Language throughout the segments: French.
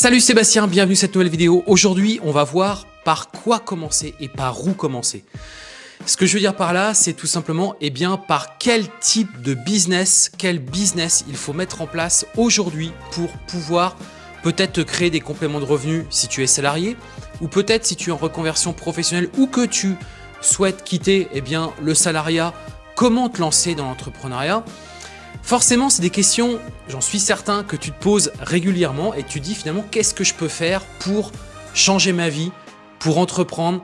Salut Sébastien, bienvenue à cette nouvelle vidéo. Aujourd'hui, on va voir par quoi commencer et par où commencer. Ce que je veux dire par là, c'est tout simplement eh bien, par quel type de business, quel business il faut mettre en place aujourd'hui pour pouvoir peut-être créer des compléments de revenus si tu es salarié ou peut-être si tu es en reconversion professionnelle ou que tu souhaites quitter eh bien, le salariat, comment te lancer dans l'entrepreneuriat? Forcément, c'est des questions, j'en suis certain, que tu te poses régulièrement et tu dis finalement qu'est-ce que je peux faire pour changer ma vie, pour entreprendre,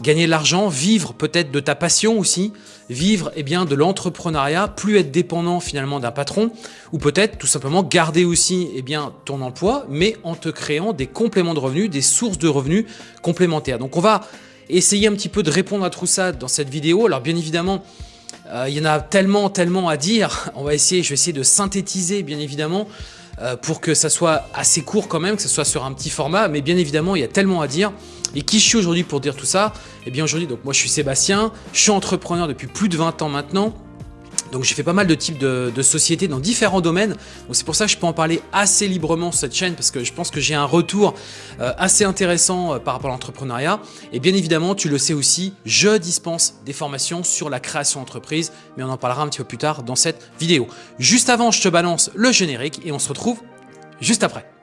gagner de l'argent, vivre peut-être de ta passion aussi, vivre eh bien, de l'entrepreneuriat, plus être dépendant finalement d'un patron, ou peut-être tout simplement garder aussi eh bien, ton emploi, mais en te créant des compléments de revenus, des sources de revenus complémentaires. Donc on va essayer un petit peu de répondre à tout ça dans cette vidéo. Alors bien évidemment, euh, il y en a tellement, tellement à dire. On va essayer, je vais essayer de synthétiser, bien évidemment, euh, pour que ça soit assez court quand même, que ce soit sur un petit format. Mais bien évidemment, il y a tellement à dire. Et qui je suis aujourd'hui pour dire tout ça? Eh bien aujourd'hui, donc moi je suis Sébastien, je suis entrepreneur depuis plus de 20 ans maintenant. Donc j'ai fait pas mal de types de, sociétés dans différents domaines. Donc c'est pour ça que je peux en parler assez librement sur cette chaîne parce que je pense que j'ai un retour euh, assez intéressant euh, par rapport à l'entrepreneuriat. Et bien évidemment, tu le sais aussi, je dispense des formations sur la création d'entreprise, mais on en parlera un petit peu plus tard dans cette vidéo. Juste avant, je te balance le générique et on se retrouve juste après.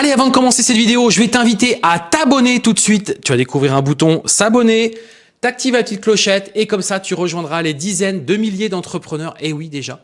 Allez, avant de commencer cette vidéo, je vais t'inviter à t'abonner tout de suite. Tu vas découvrir un bouton s'abonner, t'actives la petite clochette et comme ça, tu rejoindras les dizaines de milliers d'entrepreneurs, et oui déjà,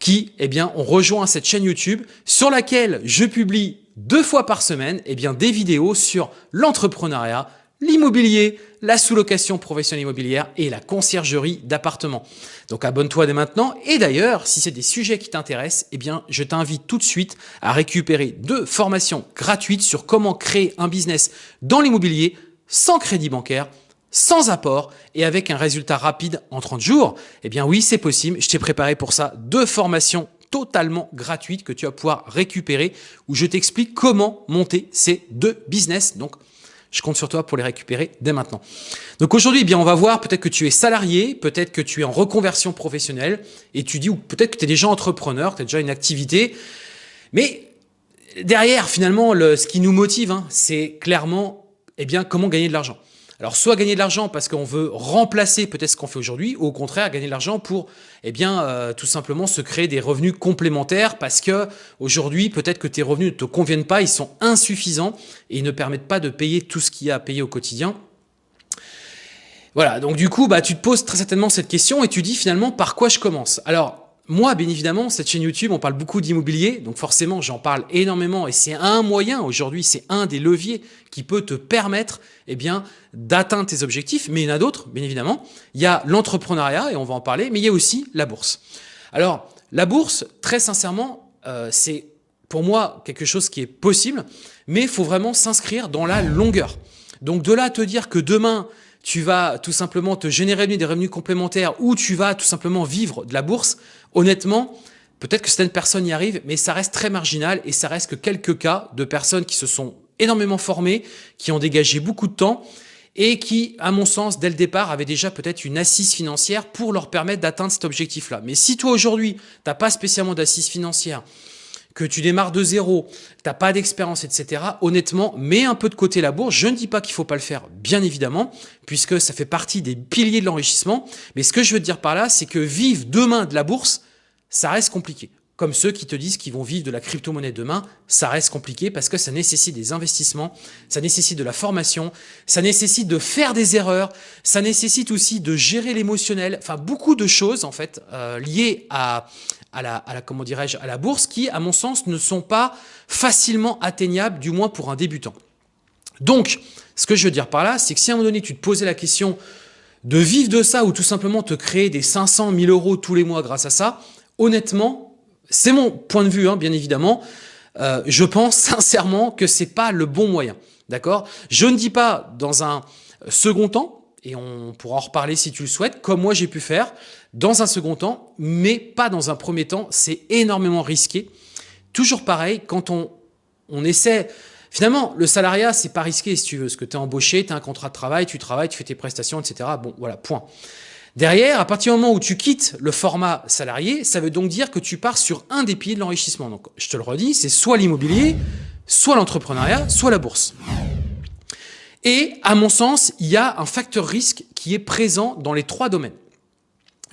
qui eh bien, ont rejoint cette chaîne YouTube sur laquelle je publie deux fois par semaine eh bien, des vidéos sur l'entrepreneuriat, l'immobilier, la sous-location professionnelle immobilière et la conciergerie d'appartements. Donc abonne-toi dès maintenant et d'ailleurs, si c'est des sujets qui t'intéressent, eh bien je t'invite tout de suite à récupérer deux formations gratuites sur comment créer un business dans l'immobilier sans crédit bancaire, sans apport et avec un résultat rapide en 30 jours. Eh bien oui, c'est possible. Je t'ai préparé pour ça deux formations totalement gratuites que tu vas pouvoir récupérer où je t'explique comment monter ces deux business. Donc, je compte sur toi pour les récupérer dès maintenant. Donc aujourd'hui, eh bien, on va voir peut-être que tu es salarié, peut-être que tu es en reconversion professionnelle, étudies ou peut-être que tu es déjà entrepreneur, tu as déjà une activité. Mais derrière, finalement, le, ce qui nous motive, hein, c'est clairement eh bien, comment gagner de l'argent. Alors, soit gagner de l'argent parce qu'on veut remplacer peut-être ce qu'on fait aujourd'hui, ou au contraire, gagner de l'argent pour, eh euh, tout simplement se créer des revenus complémentaires parce que aujourd'hui, peut-être que tes revenus ne te conviennent pas, ils sont insuffisants et ils ne permettent pas de payer tout ce qu'il y a à payer au quotidien. Voilà, donc du coup, bah, tu te poses très certainement cette question et tu dis finalement par quoi je commence? Alors, moi, bien évidemment, cette chaîne YouTube, on parle beaucoup d'immobilier, donc forcément, j'en parle énormément et c'est un moyen aujourd'hui, c'est un des leviers qui peut te permettre eh bien, d'atteindre tes objectifs, mais il y en a d'autres, bien évidemment. Il y a l'entrepreneuriat, et on va en parler, mais il y a aussi la bourse. Alors, la bourse, très sincèrement, euh, c'est pour moi quelque chose qui est possible, mais il faut vraiment s'inscrire dans la longueur. Donc de là à te dire que demain, tu vas tout simplement te générer des revenus complémentaires ou tu vas tout simplement vivre de la bourse, honnêtement, peut-être que certaines personnes y arrivent, mais ça reste très marginal et ça reste que quelques cas de personnes qui se sont énormément formées, qui ont dégagé beaucoup de temps et qui, à mon sens, dès le départ, avaient déjà peut-être une assise financière pour leur permettre d'atteindre cet objectif-là. Mais si toi, aujourd'hui, tu n'as pas spécialement d'assise financière, que tu démarres de zéro, t'as pas d'expérience, etc. Honnêtement, mets un peu de côté la bourse. Je ne dis pas qu'il faut pas le faire, bien évidemment, puisque ça fait partie des piliers de l'enrichissement. Mais ce que je veux te dire par là, c'est que vivre demain de la bourse, ça reste compliqué. Comme ceux qui te disent qu'ils vont vivre de la crypto-monnaie demain, ça reste compliqué parce que ça nécessite des investissements, ça nécessite de la formation, ça nécessite de faire des erreurs, ça nécessite aussi de gérer l'émotionnel, enfin beaucoup de choses en fait euh, liées à, à la, bourse qui, à mon sens, ne sont pas facilement atteignables, du moins pour un débutant. Donc, ce que je veux dire par là, c'est que si à un moment donné, tu te posais la question de vivre de ça ou tout simplement te créer des 500 000 euros tous les mois grâce à ça, honnêtement, c'est mon point de vue, hein, bien évidemment, euh, je pense sincèrement que c'est pas le bon moyen. D'accord? Je ne dis pas dans un second temps, et on pourra en reparler si tu le souhaites, comme moi j'ai pu faire, dans un second temps, mais pas dans un premier temps, c'est énormément risqué. Toujours pareil, quand on, on essaie... Finalement, le salariat, c'est pas risqué si tu veux, parce que tu es embauché, tu as un contrat de travail, tu travailles, tu fais tes prestations, etc. Bon, voilà, point. Derrière, à partir du moment où tu quittes le format salarié, ça veut donc dire que tu pars sur un des piliers de l'enrichissement. Donc, je te le redis, c'est soit l'immobilier, soit l'entrepreneuriat, soit la bourse. Et à mon sens, il y a un facteur risque qui est présent dans les trois domaines.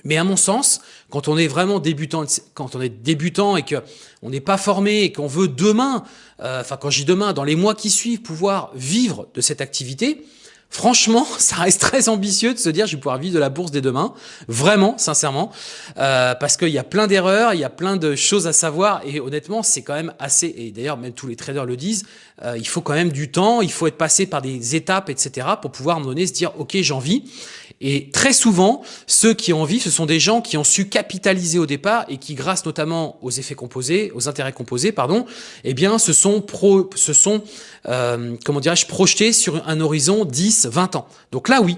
Mais à mon sens, quand on est vraiment débutant, quand on est débutant et que on n'est pas formé et qu'on veut demain, euh, enfin quand je dis demain, dans les mois qui suivent, pouvoir vivre de cette activité, Franchement, ça reste très ambitieux de se dire je vais pouvoir vivre de la bourse dès demain. Vraiment, sincèrement. Euh, parce qu'il y a plein d'erreurs, il y a plein de choses à savoir. Et honnêtement, c'est quand même assez... Et d'ailleurs, même tous les traders le disent, euh, il faut quand même du temps, il faut être passé par des étapes, etc. pour pouvoir me donner se dire ok, j'en vis. Et très souvent, ceux qui en vivent, ce sont des gens qui ont su capitaliser au départ et qui, grâce notamment aux effets composés, aux intérêts composés, pardon, eh bien, se sont, pro, se sont euh, comment dirais-je, projetés sur un horizon 10, 20 ans. Donc là, oui.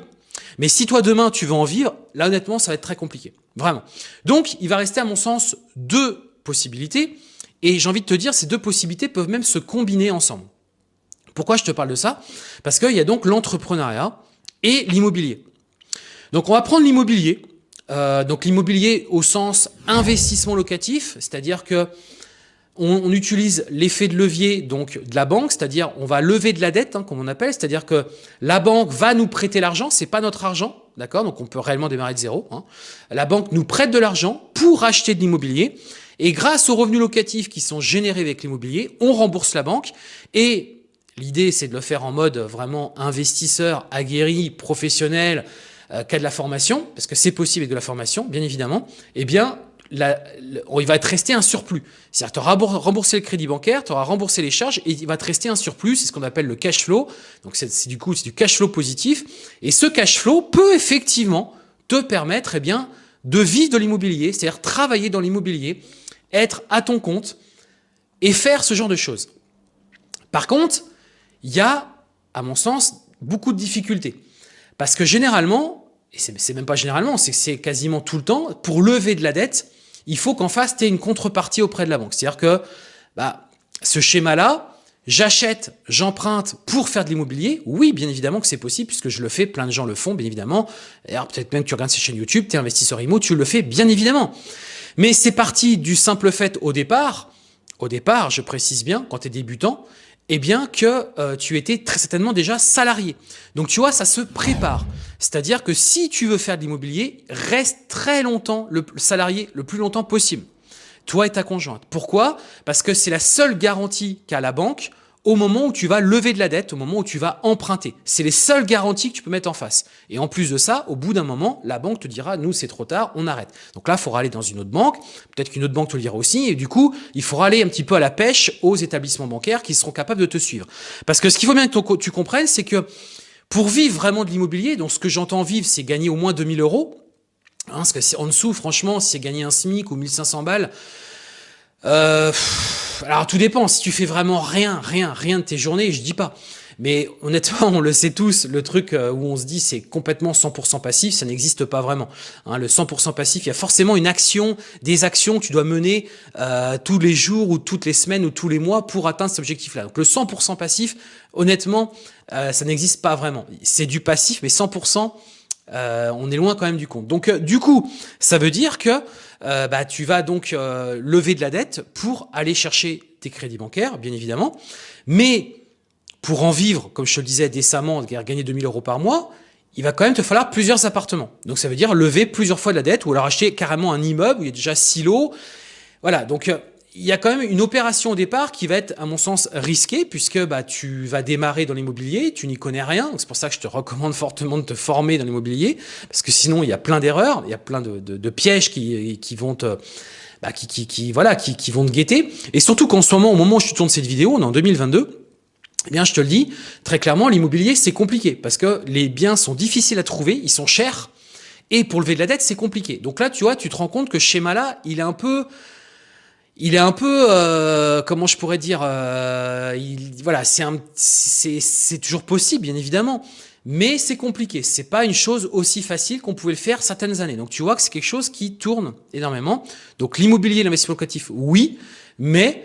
Mais si toi, demain, tu veux en vivre, là, honnêtement, ça va être très compliqué. Vraiment. Donc, il va rester, à mon sens, deux possibilités. Et j'ai envie de te dire, ces deux possibilités peuvent même se combiner ensemble. Pourquoi je te parle de ça? Parce qu'il y a donc l'entrepreneuriat et l'immobilier. Donc on va prendre l'immobilier. Euh, donc l'immobilier au sens investissement locatif, c'est-à-dire que on, utilise l'effet de levier donc de la banque, c'est-à-dire on va lever de la dette, hein, comme on appelle, c'est-à-dire que la banque va nous prêter l'argent, c'est pas notre argent, d'accord? Donc on peut réellement démarrer de zéro. Hein. La banque nous prête de l'argent pour acheter de l'immobilier, et grâce aux revenus locatifs qui sont générés avec l'immobilier, on rembourse la banque et L'idée, c'est de le faire en mode vraiment investisseur, aguerri, professionnel, euh, de la formation, parce que c'est possible avec de la formation, bien évidemment, eh bien, il va te rester un surplus. C'est-à-dire tu auras remboursé le crédit bancaire, tu auras remboursé les charges et il va te rester un surplus, c'est ce qu'on appelle le cash flow. Donc c'est du coup c'est du cash flow positif et ce cash flow peut effectivement te permettre eh bien de vivre de l'immobilier, c'est-à-dire travailler dans l'immobilier, être à ton compte et faire ce genre de choses. Par contre, il y a à mon sens beaucoup de difficultés. Parce que généralement, et c'est même pas généralement, c'est quasiment tout le temps, pour lever de la dette, il faut qu'en face, tu aies une contrepartie auprès de la banque. C'est-à-dire que bah, ce schéma-là, j'achète, j'emprunte pour faire de l'immobilier. Oui, bien évidemment que c'est possible, puisque je le fais, plein de gens le font, bien évidemment. D'ailleurs, peut-être même que tu regardes ces chaînes YouTube, tu es investisseur IMO, tu le fais, bien évidemment. Mais c'est parti du simple fait au départ, au départ, je précise bien, quand tu es débutant, eh bien que euh, tu étais très certainement déjà salarié. Donc tu vois, ça se prépare. C'est-à-dire que si tu veux faire de l'immobilier, reste très longtemps le salarié le plus longtemps possible. Toi et ta conjointe. Pourquoi? Parce que c'est la seule garantie qu'a la banque au moment où tu vas lever de la dette, au moment où tu vas emprunter. C'est les seules garanties que tu peux mettre en face. Et en plus de ça, au bout d'un moment, la banque te dira, nous, c'est trop tard, on arrête. Donc là, il faudra aller dans une autre banque. Peut-être qu'une autre banque te le dira aussi. Et du coup, il faudra aller un petit peu à la pêche aux établissements bancaires qui seront capables de te suivre. Parce que ce qu'il faut bien que tu comprennes, c'est que pour vivre vraiment de l'immobilier, donc ce que j'entends vivre, c'est gagner au moins 2000 euros. Hein, parce que c'est en dessous, franchement, c'est gagner un SMIC ou 1500 balles, euh, alors tout dépend, si tu fais vraiment rien, rien, rien de tes journées, je dis pas. Mais honnêtement, on le sait tous, le truc euh, où on se dit c'est complètement 100% passif, ça n'existe pas vraiment. Hein, le 100% passif, il y a forcément une action, des actions que tu dois mener euh, tous les jours ou toutes les semaines ou tous les mois pour atteindre cet objectif-là. Donc le 100% passif, honnêtement, euh, ça n'existe pas vraiment. C'est du passif, mais 100%, on est loin quand même du compte. Donc du coup, ça veut dire que euh, bah, tu vas donc euh, lever de la dette pour aller chercher tes crédits bancaires, bien évidemment. Mais pour en vivre, comme je te le disais décemment, gagner 2000 euros par mois, il va quand même te falloir plusieurs appartements. Donc ça veut dire lever plusieurs fois de la dette ou alors acheter carrément un immeuble où il y a déjà silo. Voilà, donc euh, il y a quand même une opération au départ qui va être, à mon sens, risquée, puisque bah, tu vas démarrer dans l'immobilier, tu n'y connais rien. C'est pour ça que je te recommande fortement de te former dans l'immobilier, parce que sinon, il y a plein d'erreurs, il y a plein de, pièges qui, vont te... Bah, qui, qui, qui, voilà, qui vont te guetter. Et surtout qu'en ce moment, au moment où je tourne cette vidéo, on est en 2022, eh bien, je te le dis, très clairement, l'immobilier, c'est compliqué, parce que les biens sont difficiles à trouver, ils sont chers, et pour lever de la dette, c'est compliqué. Donc là, tu vois, tu te rends compte que ce schéma-là, il est un peu il est un peu, euh, comment je pourrais dire, euh, il, voilà, c'est c'est toujours possible, bien évidemment, mais c'est compliqué. C'est pas une chose aussi facile qu'on pouvait le faire certaines années. Donc tu vois que c'est quelque chose qui tourne énormément. Donc l'immobilier, l'investissement locatif, oui, mais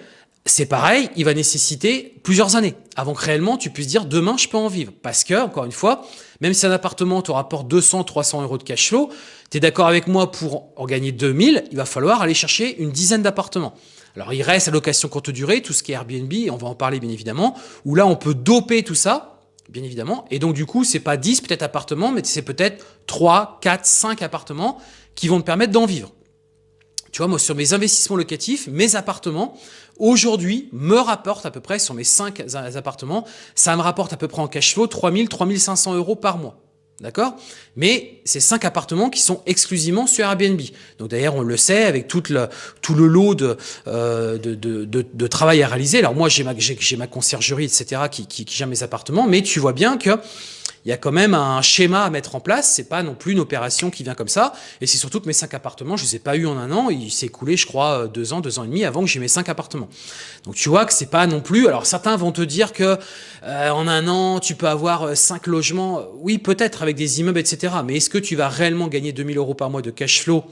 c'est pareil, il va nécessiter plusieurs années avant que réellement tu puisses dire demain je peux en vivre. Parce que, encore une fois, même si un appartement te rapporte 200, 300 euros de cash flow, tu es d'accord avec moi pour en gagner 2000, il va falloir aller chercher une dizaine d'appartements. Alors il reste la location courte durée, tout ce qui est Airbnb, on va en parler bien évidemment, où là on peut doper tout ça, bien évidemment, et donc du coup c'est pas 10 peut-être appartements, mais c'est peut-être 3, 4, 5 appartements qui vont te permettre d'en vivre. Tu vois, moi, sur mes investissements locatifs, mes appartements, aujourd'hui, me rapportent à peu près, sur mes 5 appartements, ça me rapporte à peu près en cash flow 3000, 3500 euros par mois. D'accord? Mais c'est cinq appartements qui sont exclusivement sur Airbnb. Donc d'ailleurs, on le sait, avec tout le, tout le lot de, euh, de, de, de, travail à réaliser. Alors moi, j'ai ma, ma conciergerie, etc., qui, qui, qui gère mes appartements, mais tu vois bien que il y a quand même un schéma à mettre en place. C'est pas non plus une opération qui vient comme ça. Et c'est surtout que mes cinq appartements, je les ai pas eu en un an. Il s'est écoulé, je crois, deux ans, deux ans et demi avant que j'ai mes cinq appartements. Donc tu vois que c'est pas non plus. Alors certains vont te dire que euh, en un an, tu peux avoir euh, cinq logements. Oui, peut-être avec des immeubles, etc. Mais est-ce que tu vas réellement gagner 2000 euros par mois de cash flow?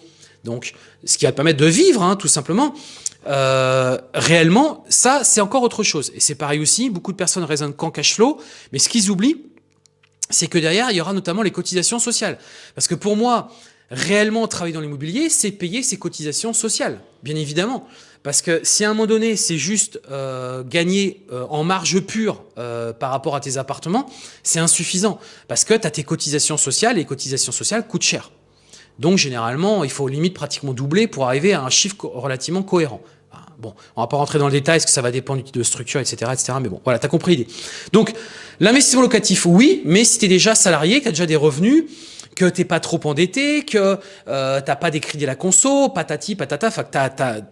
Donc, ce qui va te permettre de vivre, hein, tout simplement. Euh, réellement, ça, c'est encore autre chose. Et c'est pareil aussi, beaucoup de personnes raisonnent qu'en cash flow, mais ce qu'ils oublient, c'est que derrière, il y aura notamment les cotisations sociales. Parce que pour moi, réellement travailler dans l'immobilier, c'est payer ses cotisations sociales, bien évidemment. Parce que si à un moment donné, c'est juste euh, gagner euh, en marge pure euh, par rapport à tes appartements, c'est insuffisant. Parce que tu as tes cotisations sociales et les cotisations sociales coûtent cher. Donc généralement, il faut limite pratiquement doubler pour arriver à un chiffre relativement cohérent. Bon, on va pas rentrer dans le détail, est-ce que ça va dépendre du type de structure, etc., etc. Mais bon, voilà, tu as compris l'idée. Donc, l'investissement locatif, oui, mais si tu es déjà salarié, as déjà des revenus, que t'es pas trop endetté, que euh, t'as pas des crédits à la conso, patati, patata, tu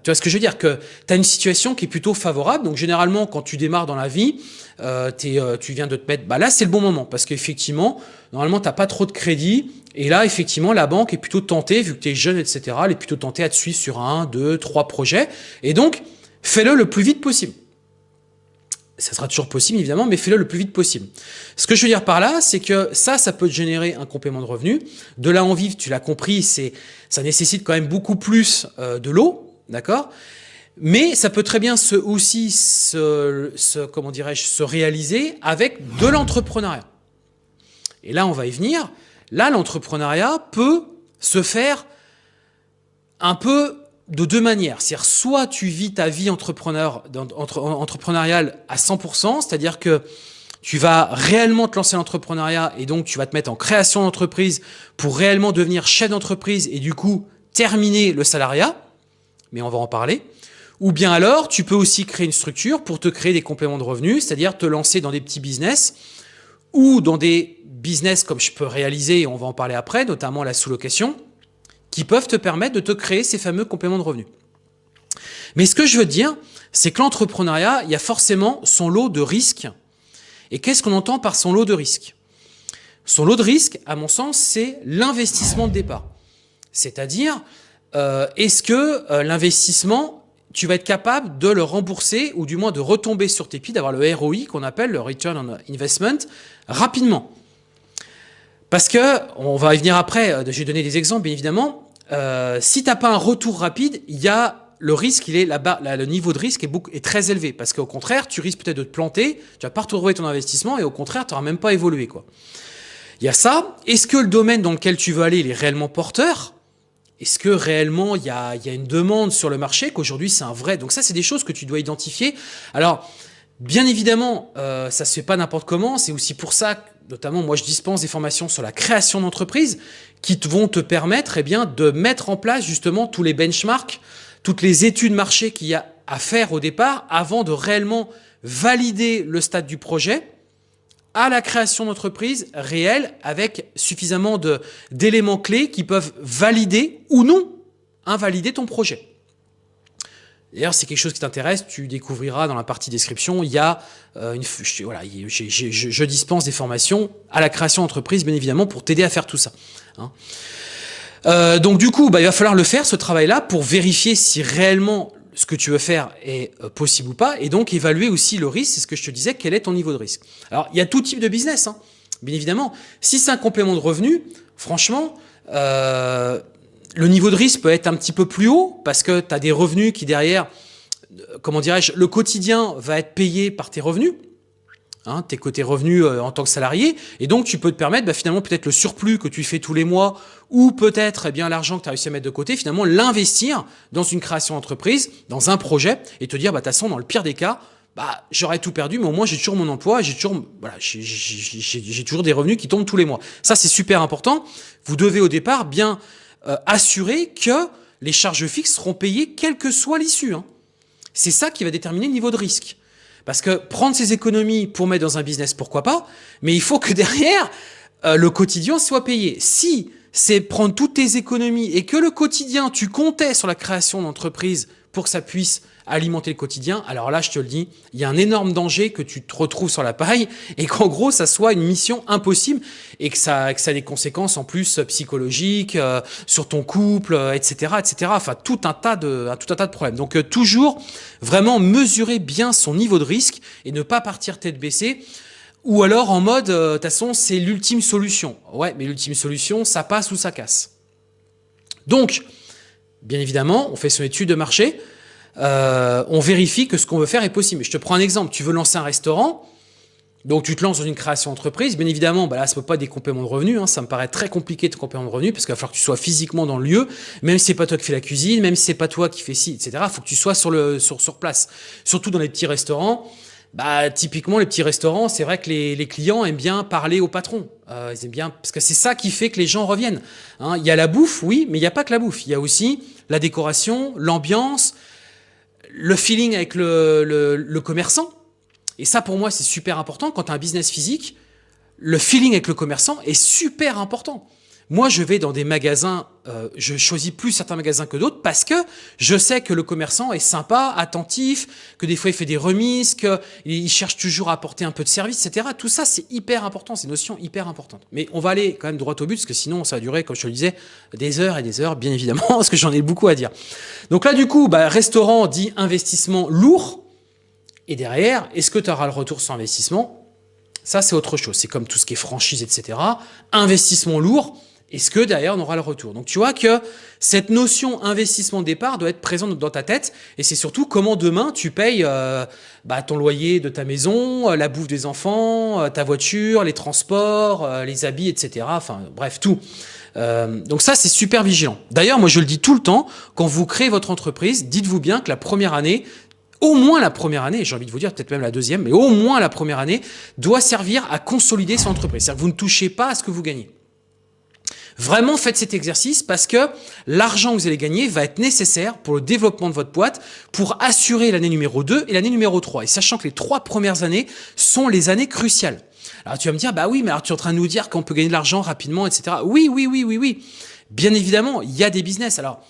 vois ce que je veux dire, que tu as une situation qui est plutôt favorable. Donc généralement, quand tu démarres dans la vie, euh, euh, tu viens de te mettre, bah là c'est le bon moment parce qu'effectivement, normalement t'as pas trop de crédit et là effectivement la banque est plutôt tentée, vu que tu es jeune, etc., elle est plutôt tentée à te suivre sur un, deux, trois projets et donc fais-le le plus vite possible ça sera toujours possible évidemment, mais fais-le le plus vite possible. Ce que je veux dire par là, c'est que ça, ça peut te générer un complément de revenu. De là en vivre, tu l'as compris, c'est ça nécessite quand même beaucoup plus euh, de l'eau, d'accord? Mais ça peut très bien se, aussi se, se comment dirais-je, se réaliser avec de l'entrepreneuriat. Et là, on va y venir. Là, l'entrepreneuriat peut se faire un peu de deux manières. C'est-à-dire, soit tu vis ta vie entrepreneur, entre, entrepreneuriale à 100%, c'est-à-dire que tu vas réellement te lancer l'entrepreneuriat et donc tu vas te mettre en création d'entreprise pour réellement devenir chef d'entreprise et du coup terminer le salariat, mais on va en parler. Ou bien alors, tu peux aussi créer une structure pour te créer des compléments de revenus, c'est-à-dire te lancer dans des petits business ou dans des business comme je peux réaliser, et on va en parler après, notamment la sous-location, qui peuvent te permettre de te créer ces fameux compléments de revenus. Mais ce que je veux dire, c'est que l'entrepreneuriat, il y a forcément son lot de risques. Et qu'est-ce qu'on entend par son lot de risques? Son lot de risques, à mon sens, c'est l'investissement de départ. C'est-à-dire, euh, est-ce que euh, l'investissement, tu vas être capable de le rembourser ou du moins de retomber sur tes pieds, d'avoir le ROI qu'on appelle le Return on Investment rapidement? Parce que, on va y venir après, euh, je vais donner des exemples bien évidemment, euh, si tu n'as pas un retour rapide, il y a le risque, il est là-bas, le niveau de risque est, beaucoup, est très élevé parce qu'au contraire, tu risques peut-être de te planter, tu vas pas retrouver ton investissement et au contraire, tu n'auras même pas évolué. quoi. Il y a ça. Est-ce que le domaine dans lequel tu veux aller, il est réellement porteur? Est-ce que réellement, il y, a, il y a une demande sur le marché, qu'aujourd'hui, c'est un vrai? Donc ça, c'est des choses que tu dois identifier. Alors, bien évidemment, euh, ça se fait pas n'importe comment. C'est aussi pour ça notamment moi je dispense des formations sur la création d'entreprise qui vont te permettre eh de mettre en place justement tous les benchmarks, toutes les études marché qu'il y a à faire au départ avant de réellement valider le stade du projet à la création d'entreprise réelle avec suffisamment d'éléments clés qui peuvent valider ou non invalider ton projet. D'ailleurs, c'est quelque chose qui t'intéresse, tu découvriras dans la partie description, il y a euh, une, je, voilà, je, dispense des formations à la création d'entreprise, bien évidemment, pour t'aider à faire tout ça. Hein. Euh, donc du coup, bah, il va falloir le faire, ce travail-là, pour vérifier si réellement ce que tu veux faire est euh, possible ou pas, et donc évaluer aussi le risque, c'est ce que je te disais, quel est ton niveau de risque. Alors, il y a tout type de business, hein. bien évidemment. Si c'est un complément de revenu, franchement, euh, le niveau de risque peut être un petit peu plus haut parce que tu as des revenus qui derrière, euh, comment dirais-je, le quotidien va être payé par tes revenus. Hein, tes côtés revenus euh, en tant que salarié, et donc tu peux te permettre bah, finalement peut-être le surplus que tu fais tous les mois, ou peut-être eh bien l'argent que tu as réussi à mettre de côté, finalement l'investir dans une création d'entreprise, dans un projet, et te dire, bah, de toute façon, dans le pire des cas, bah, j'aurais tout perdu, mais au moins j'ai toujours mon emploi, j'ai toujours, voilà, j'ai toujours des revenus qui tombent tous les mois. Ça, c'est super important. Vous devez au départ bien euh, assurer que les charges fixes seront payées quelle que soit l'issue. Hein. C'est ça qui va déterminer le niveau de risque. Parce que prendre ses économies pour mettre dans un business, pourquoi pas, mais il faut que derrière, euh, le quotidien soit payé. Si c'est prendre toutes tes économies et que le quotidien, tu comptais sur la création d'entreprise pour que ça puisse alimenter le quotidien, alors là, je te le dis, il y a un énorme danger que tu te retrouves sur la paille et qu'en gros, ça soit une mission impossible et que ça, ait des conséquences en plus psychologiques euh, sur ton couple, etc., euh, etc. Enfin, tout un tas de, tout un tas de problèmes. Donc, euh, toujours vraiment mesurer bien son niveau de risque et ne pas partir tête baissée. Ou alors en mode, de toute façon, c'est l'ultime solution. Ouais, mais l'ultime solution, ça passe ou ça casse. Donc, Bien évidemment, on fait son étude de marché, euh, on vérifie que ce qu'on veut faire est possible. Je te prends un exemple, tu veux lancer un restaurant, donc tu te lances dans une création d'entreprise, bien évidemment, bah là, ça peut pas des compléments de revenus, hein, ça me paraît très compliqué de compléments de revenus, parce qu'il va falloir que tu sois physiquement dans le lieu, même si c'est pas toi qui fais la cuisine, même si c'est pas toi qui fais ci, etc. Il faut que tu sois sur, le, sur, sur place. Surtout dans les petits restaurants, bah, typiquement, les petits restaurants, c'est vrai que les, les, clients aiment bien parler au patron. Euh, ils aiment bien, parce que c'est ça qui fait que les gens reviennent. Hein. Il y a la bouffe, oui, mais il n'y a pas que la bouffe. Il y a aussi la décoration, l'ambiance, le feeling avec le, le, commerçant. Et ça, pour moi, c'est super important. Quand tu as un business physique, le feeling avec le commerçant est super important. Moi, je vais dans des magasins, euh, je choisis plus certains magasins que d'autres parce que je sais que le commerçant est sympa, attentif, que des fois il fait des remises, qu'il cherche toujours à apporter un peu de service, etc. Tout ça, c'est hyper important, c'est une notion hyper importante. Mais on va aller quand même droit au but parce que sinon, ça va durer, comme je te le disais, des heures et des heures, bien évidemment, parce que j'en ai beaucoup à dire. Donc là, du coup, bah, restaurant dit investissement lourd. Et derrière, est-ce que tu auras le retour sur investissement? Ça, c'est autre chose. C'est comme tout ce qui est franchise, etc. Investissement lourd est-ce que derrière on aura le retour? Donc tu vois que cette notion investissement de départ doit être présente dans ta tête et c'est surtout comment demain tu payes euh, bah, ton loyer de ta maison, euh, la bouffe des enfants, euh, ta voiture, les transports, les habits, etc. Enfin bref, tout. donc ça c'est super vigilant. D'ailleurs moi je le dis tout le temps, quand vous créez votre entreprise, dites-vous bien que la première année, au moins la première année, j'ai envie de vous dire peut-être même la deuxième, mais au moins la première année, doit servir à consolider son entreprise. C'est-à-dire que vous ne touchez pas à ce que vous gagnez. Vraiment, faites cet exercice parce que l'argent que vous allez gagner va être nécessaire pour le développement de votre boîte, pour assurer l'année numéro 2 et l'année numéro 3. Et sachant que les trois premières années sont les années cruciales. Alors tu vas me dire, bah oui, mais alors tu es en train de nous dire qu'on peut gagner de l'argent rapidement, etc. Oui, oui, oui, oui, oui. Bien évidemment, il y a des business. Alors,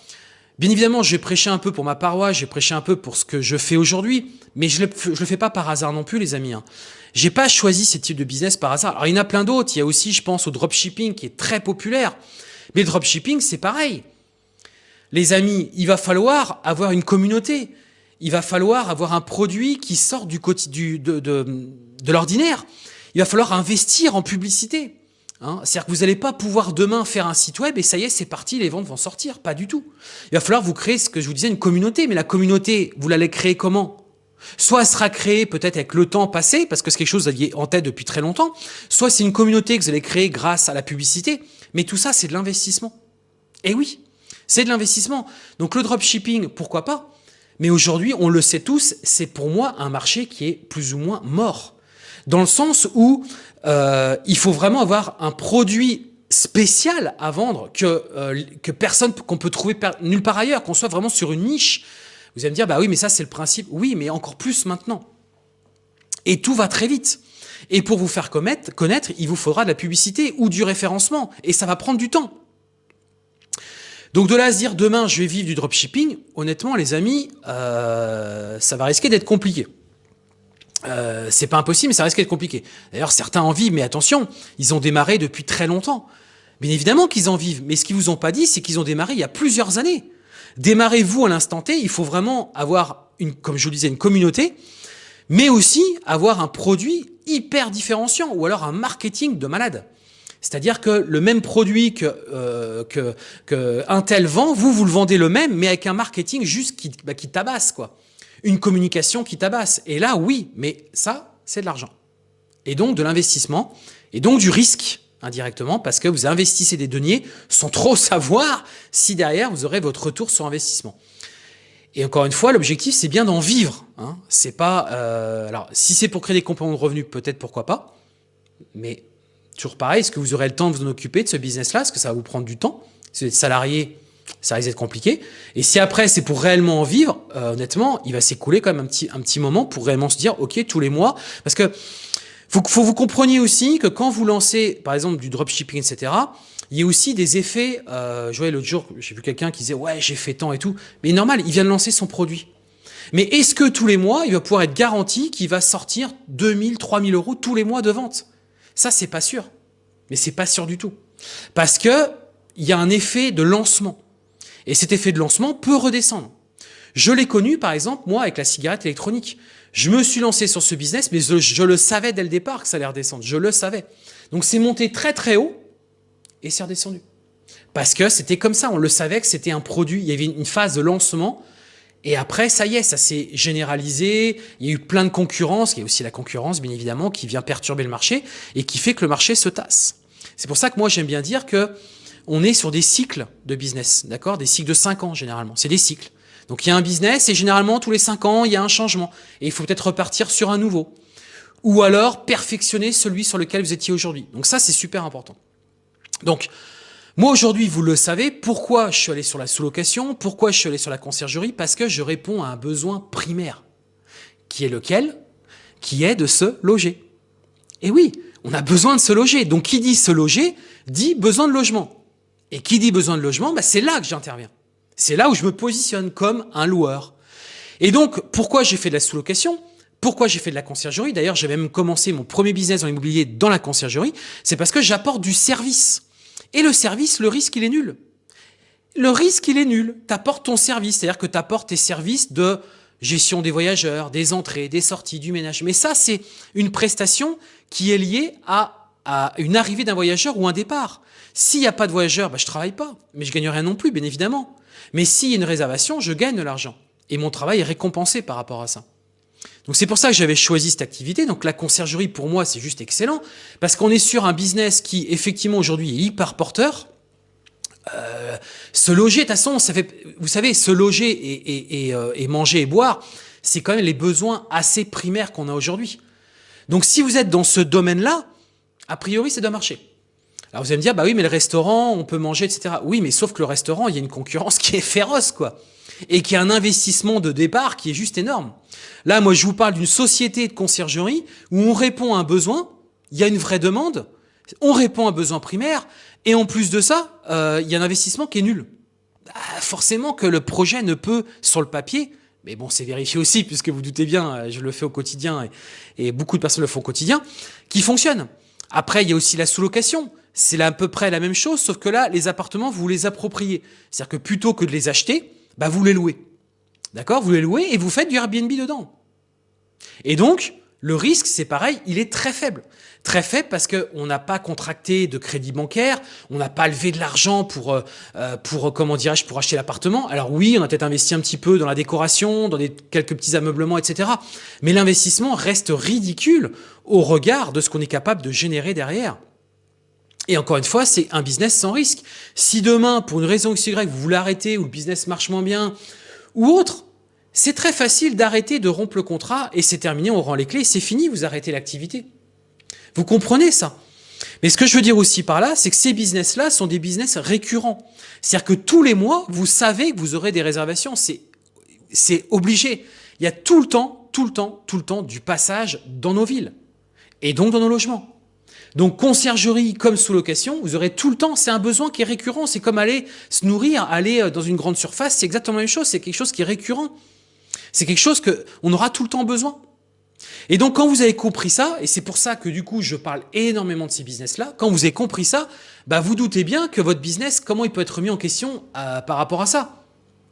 Bien évidemment, j'ai prêché un peu pour ma paroisse, j'ai prêché un peu pour ce que je fais aujourd'hui, mais je ne le, fais pas par hasard non plus, les amis. Hein. J'ai pas choisi ce type de business par hasard. Alors, il y en a plein d'autres. Il y a aussi, je pense, au dropshipping qui est très populaire. Mais le dropshipping, c'est pareil. Les amis, il va falloir avoir une communauté. Il va falloir avoir un produit qui sort du, du de, l'ordinaire. Il va falloir investir en publicité. Hein, C'est-à-dire que vous n'allez pas pouvoir demain faire un site web et ça y est, c'est parti, les ventes vont sortir. Pas du tout. Il va falloir vous créer ce que je vous disais, une communauté. Mais la communauté, vous l'allez créer comment? Soit elle sera créée peut-être avec le temps passé, parce que c'est quelque chose que vous aviez en tête depuis très longtemps, soit c'est une communauté que vous allez créer grâce à la publicité. Mais tout ça, c'est de l'investissement. Et oui, c'est de l'investissement. Donc le dropshipping, pourquoi pas? Mais aujourd'hui, on le sait tous, c'est pour moi un marché qui est plus ou moins mort. Dans le sens où euh, il faut vraiment avoir un produit spécial à vendre que, euh, personne qu'on peut trouver nulle part ailleurs, qu'on soit vraiment sur une niche. Vous allez me dire, bah oui, mais ça c'est le principe. Oui, mais encore plus maintenant. Et tout va très vite. Et pour vous faire connaître, connaître, il vous faudra de la publicité ou du référencement. Et ça va prendre du temps. Donc de là à se dire demain je vais vivre du dropshipping, honnêtement les amis, euh, ça va risquer d'être compliqué. Euh, c'est pas impossible, mais ça risque d'être compliqué. D'ailleurs, certains en vivent, mais attention, ils ont démarré depuis très longtemps. Bien évidemment qu'ils en vivent, mais ce qu'ils vous ont pas dit, c'est qu'ils ont démarré il y a plusieurs années. Démarrez-vous à l'instant T, il faut vraiment avoir, une, comme je vous disais, une communauté, mais aussi avoir un produit hyper différenciant ou alors un marketing de malade. C'est-à-dire que le même produit que, euh, que, que Intel vend, vous, vous le vendez le même, mais avec un marketing juste qui, bah, qui tabasse, quoi. Une communication qui tabasse. Et là, oui, mais ça, c'est de l'argent. Et donc de l'investissement, et donc du risque indirectement, parce que vous investissez des deniers sans trop savoir si derrière vous aurez votre retour sur investissement. Et encore une fois, l'objectif, c'est bien d'en vivre. Hein. C'est pas, euh, alors, si c'est pour créer des compléments de revenus, peut-être pourquoi pas. Mais Toujours pareil, est-ce que vous aurez le temps de vous en occuper de ce business-là? Est-ce que ça va vous prendre du temps? Si vous êtes salarié, ça risque d'être compliqué. Et si après, c'est pour réellement en vivre, euh, honnêtement, il va s'écouler quand même un petit, un petit moment pour réellement se dire, OK, tous les mois. Parce que faut, faut vous compreniez aussi que quand vous lancez, par exemple, du dropshipping, etc., il y a aussi des effets. Euh, je voyais l'autre jour, j'ai vu quelqu'un qui disait, ouais, j'ai fait tant et tout. Mais normal, il vient de lancer son produit. Mais est-ce que tous les mois, il va pouvoir être garanti qu'il va sortir 2000, 3000 euros tous les mois de vente? Ça, c'est pas sûr. Mais c'est pas sûr du tout. Parce que il y a un effet de lancement. Et cet effet de lancement peut redescendre. Je l'ai connu, par exemple, moi, avec la cigarette électronique. Je me suis lancé sur ce business, mais je, le savais dès le départ que ça allait redescendre. Je le savais. Donc c'est monté très très haut et c'est redescendu. Parce que c'était comme ça, on le savait que c'était un produit, il y avait une phase de lancement et après, ça y est, ça s'est généralisé. Il y a eu plein de concurrence. Il y a aussi la concurrence, bien évidemment, qui vient perturber le marché et qui fait que le marché se tasse. C'est pour ça que moi, j'aime bien dire que on est sur des cycles de business, d'accord? Des cycles de 5 ans, généralement. C'est des cycles. Donc, il y a un business et généralement, tous les 5 ans, il y a un changement. Et il faut peut-être repartir sur un nouveau. Ou alors, perfectionner celui sur lequel vous étiez aujourd'hui. Donc ça, c'est super important. Donc, moi aujourd'hui, vous le savez, pourquoi je suis allé sur la sous-location, pourquoi je suis allé sur la conciergerie? Parce que je réponds à un besoin primaire, qui est lequel? Qui est de se loger. Et oui, on a besoin de se loger. Donc qui dit se loger, dit besoin de logement. Et qui dit besoin de logement, bah, c'est là que j'interviens. C'est là où je me positionne comme un loueur. Et donc, pourquoi j'ai fait de la sous-location? Pourquoi j'ai fait de la conciergerie? D'ailleurs, j'ai même commencé mon premier business dans l'immobilier dans la conciergerie. C'est parce que j'apporte du service. Et le service, le risque, il est nul. Le risque, il est nul. Tu apportes ton service, c'est-à-dire que tu apportes tes services de gestion des voyageurs, des entrées, des sorties, du ménage. Mais ça, c'est une prestation qui est liée à, à une arrivée d'un voyageur ou un départ. S'il n'y a pas de voyageur, bah, je travaille pas, mais je gagne rien non plus, bien évidemment. Mais s'il y a une réservation, je gagne de l'argent. Et mon travail est récompensé par rapport à ça. Donc c'est pour ça que j'avais choisi cette activité. Donc la conciergerie, pour moi, c'est juste excellent, parce qu'on est sur un business qui, effectivement, aujourd'hui est hyper porteur. Euh, se loger, de toute façon, ça fait, vous savez, se loger et, et, euh, et manger et boire, c'est quand même les besoins assez primaires qu'on a aujourd'hui. Donc si vous êtes dans ce domaine-là, a priori, ça doit marcher. Alors vous allez me dire, bah oui, mais le restaurant, on peut manger, etc. Oui, mais sauf que le restaurant, il y a une concurrence qui est féroce, quoi et qui a un investissement de départ qui est juste énorme. Là, moi, je vous parle d'une société de conciergerie où on répond à un besoin, il y a une vraie demande, on répond à un besoin primaire, et en plus de ça, euh, il y a un investissement qui est nul. Ah, forcément que le projet ne peut, sur le papier, mais bon, c'est vérifié aussi, puisque vous doutez bien, euh, je le fais au quotidien, et, et beaucoup de personnes le font au quotidien, qui fonctionne. Après, il y a aussi la sous-location. C'est à peu près la même chose, sauf que là, les appartements, vous les appropriez. C'est-à-dire que plutôt que de les acheter, bah vous les louez. D'accord? Vous les louez et vous faites du Airbnb dedans. Et donc, le risque, c'est pareil, il est très faible. Très faible parce qu'on n'a pas contracté de crédit bancaire, on n'a pas levé de l'argent pour, euh, euh, pour comment dirais-je, pour acheter l'appartement. Alors oui, on a peut-être investi un petit peu dans la décoration, dans quelques petits ameublements, etc. Mais l'investissement reste ridicule au regard de ce qu'on est capable de générer derrière. Et encore une fois, c'est un business sans risque. Si demain, pour une raison X, Y, vous voulez arrêter ou le business marche moins bien ou autre, c'est très facile d'arrêter, de rompre le contrat et c'est terminé, on rend les clés, c'est fini, vous arrêtez l'activité. Vous comprenez ça? Mais ce que je veux dire aussi par là, c'est que ces business-là sont des business récurrents. C'est-à-dire que tous les mois, vous savez que vous aurez des réservations. C'est obligé. Il y a tout le temps, tout le temps, tout le temps du passage dans nos villes et donc dans nos logements. Donc conciergerie comme sous-location, vous aurez tout le temps, c'est un besoin qui est récurrent, c'est comme aller se nourrir, aller euh, dans une grande surface, c'est exactement la même chose, c'est quelque chose qui est récurrent. C'est quelque chose qu'on aura tout le temps besoin. Et donc quand vous avez compris ça, et c'est pour ça que du coup je parle énormément de ces business-là, quand vous avez compris ça, bah vous doutez bien que votre business, comment il peut être mis en question euh, par rapport à ça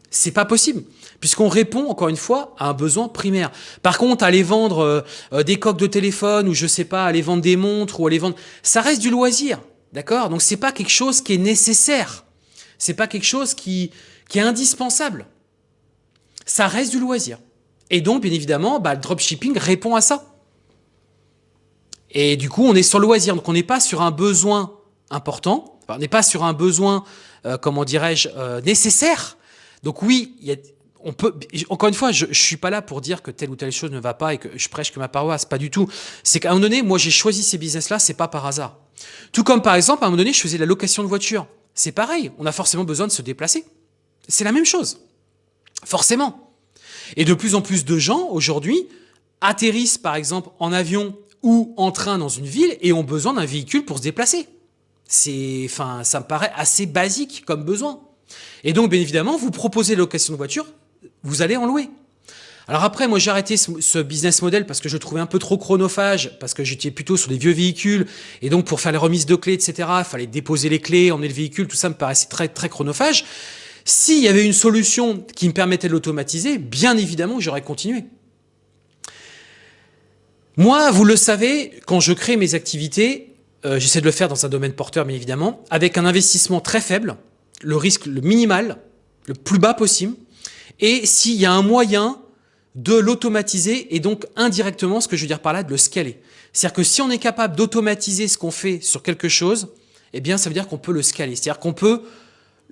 C'est pas possible, puisqu'on répond, encore une fois, à un besoin primaire. Par contre, aller vendre euh, euh, des coques de téléphone, ou je sais pas, aller vendre des montres, ou aller vendre... Ça reste du loisir, d'accord? Donc c'est pas quelque chose qui est nécessaire. C'est pas quelque chose qui, qui est indispensable. Ça reste du loisir. Et donc, bien évidemment, bah, le dropshipping répond à ça. Et du coup, on est sur le loisir. Donc, on n'est pas sur un besoin important. on n'est pas sur un besoin, euh, comment dirais-je, euh, nécessaire. Donc oui, y a, on peut. Encore une fois, je, je suis pas là pour dire que telle ou telle chose ne va pas et que je prêche que ma paroisse, pas du tout. C'est qu'à un moment donné, moi, j'ai choisi ces business-là, c'est pas par hasard. Tout comme par exemple, à un moment donné, je faisais la location de voiture. C'est pareil. On a forcément besoin de se déplacer. C'est la même chose. Forcément. Et de plus en plus de gens, aujourd'hui, atterrissent par exemple en avion ou en train dans une ville et ont besoin d'un véhicule pour se déplacer. C'est, enfin, ça me paraît assez basique comme besoin. Et donc, bien évidemment, vous proposez location de voiture, vous allez en louer. Alors après, moi j'ai arrêté ce, business model parce que je trouvais un peu trop chronophage, parce que j'étais plutôt sur des vieux véhicules, et donc pour faire les remises de clés, etc., il fallait déposer les clés, emmener le véhicule, tout ça me paraissait très très chronophage. S'il y avait une solution qui me permettait de l'automatiser, bien évidemment j'aurais continué. Moi, vous le savez, quand je crée mes activités, euh, j'essaie de le faire dans un domaine porteur, bien évidemment, avec un investissement très faible, le risque le minimal, le plus bas possible, et s'il y a un moyen de l'automatiser et donc indirectement, ce que je veux dire par là, de le scaler. C'est-à-dire que si on est capable d'automatiser ce qu'on fait sur quelque chose, eh bien ça veut dire qu'on peut le scaler. C'est-à-dire qu'on peut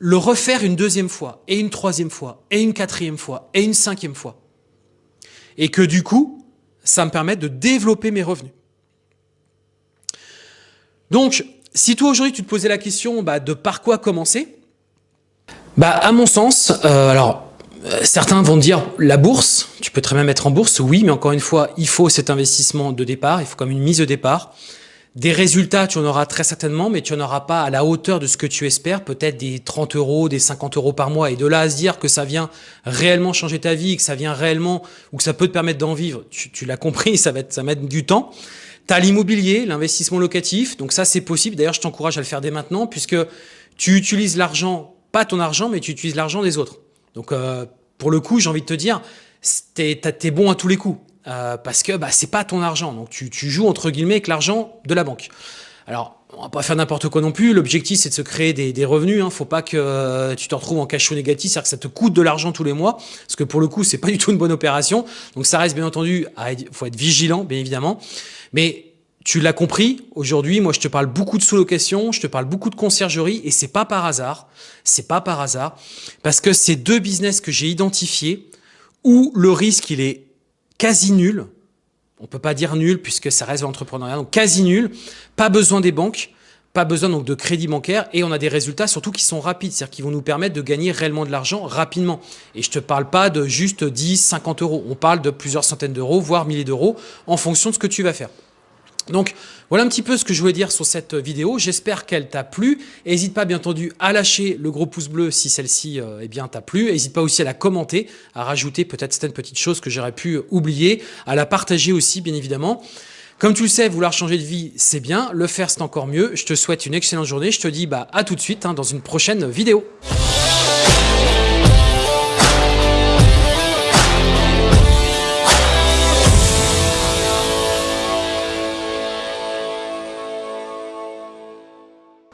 le refaire une deuxième fois, et une troisième fois, et une quatrième fois, et une cinquième fois. Et que du coup, ça me permet de développer mes revenus. Donc, si toi aujourd'hui tu te posais la question bah, de par quoi commencer, bah à mon sens, euh, alors euh, certains vont dire la bourse, tu peux très bien mettre en bourse, oui, mais encore une fois, il faut cet investissement de départ, il faut comme une mise de départ. Des résultats, tu en auras très certainement, mais tu n'en auras pas à la hauteur de ce que tu espères, peut-être des 30 euros, des 50 euros par mois. Et de là à se dire que ça vient réellement changer ta vie, que ça vient réellement, ou que ça peut te permettre d'en vivre, tu, l'as compris, ça va, être, ça mettre du temps. Tu as l'immobilier, l'investissement locatif, donc ça c'est possible. D'ailleurs, je t'encourage à le faire dès maintenant, puisque tu utilises l'argent, pas ton argent, mais tu utilises l'argent des autres. Donc, euh, pour le coup, j'ai envie de te dire, t'es es bon à tous les coups. Euh, parce que bah, c'est pas ton argent. Donc tu, tu joues entre guillemets avec l'argent de la banque. Alors, on va pas faire n'importe quoi non plus. L'objectif, c'est de se créer des, des revenus. Hein. Faut pas que euh, tu te retrouves en cash flow négatif, c'est-à-dire que ça te coûte de l'argent tous les mois, parce que pour le coup, c'est pas du tout une bonne opération. Donc ça reste bien entendu, il faut être vigilant, bien évidemment. Mais tu l'as compris, aujourd'hui, moi je te parle beaucoup de sous-location, je te parle beaucoup de conciergerie, et c'est pas par hasard. C'est pas par hasard, parce que c'est deux business que j'ai identifiés où le risque il est quasi nul. On peut pas dire nul puisque ça reste l'entrepreneuriat, donc quasi nul. Pas besoin des banques, pas besoin donc de crédit bancaire et on a des résultats surtout qui sont rapides, c'est-à-dire qui vont nous permettre de gagner réellement de l'argent rapidement. Et je te parle pas de juste 10, 50 euros. On parle de plusieurs centaines d'euros, voire milliers d'euros en fonction de ce que tu vas faire. Donc voilà un petit peu ce que je voulais dire sur cette vidéo. J'espère qu'elle t'a plu. N'hésite pas bien entendu à lâcher le gros pouce bleu si celle-ci euh, eh t'a plu. N'hésite pas aussi à la commenter, à rajouter peut-être certaines petites choses que j'aurais pu oublier, à la partager aussi bien évidemment. Comme tu le sais, vouloir changer de vie, c'est bien. Le faire, c'est encore mieux. Je te souhaite une excellente journée. Je te dis bah, à tout de suite hein, dans une prochaine vidéo.